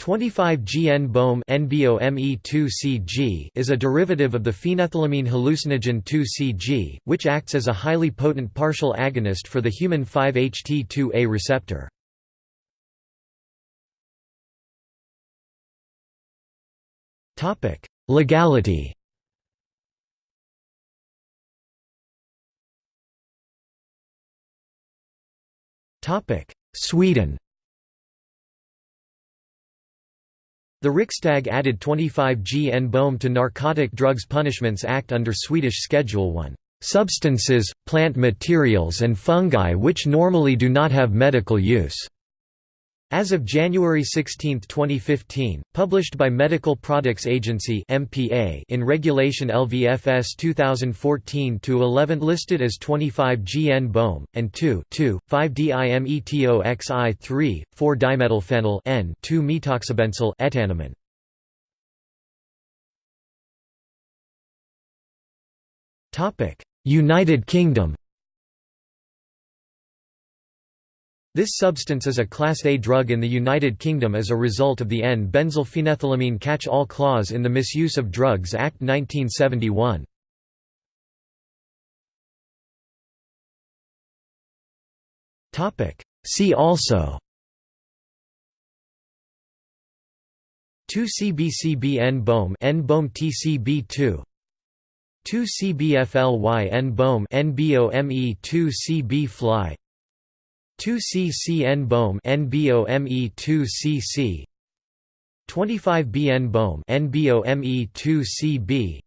25G-NBOMe is a derivative of the phenethylamine hallucinogen 2-CG, which acts as a highly potent partial agonist for the human 5-HT2A receptor. Topic: Legality Topic: Sweden The Riksdag added 25G-NBOMe to Narcotic Drugs Punishments Act under Swedish Schedule 1, "...substances, plant materials and fungi which normally do not have medical use." As of January 16, 2015, published by Medical Products Agency (MPA) in Regulation LVFS 2014-11 listed as 25G-NBOMe and 2 5-dimetoxi3 4-dimethylphenyl N 2-methoxybenzyl etanomen. Topic: United Kingdom This substance is a Class A drug in the United Kingdom as a result of the N-benzylphenethylamine catch-all clause in the Misuse of Drugs Act 1971. See also 2-CBCB N-BOME N-BOME TCB2 2-CBFLY N-BOME NBOME 2-CB fly 2CCN BOME NBOME 2CC 25B-NBOMe NBOME 2CB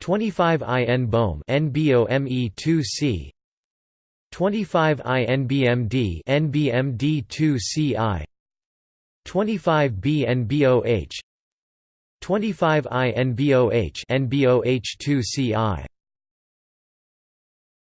25I-NBOMe NBOME 2C 25INBMD NBMD 2CI 25BNBOH 25INBOH NBOH 2CI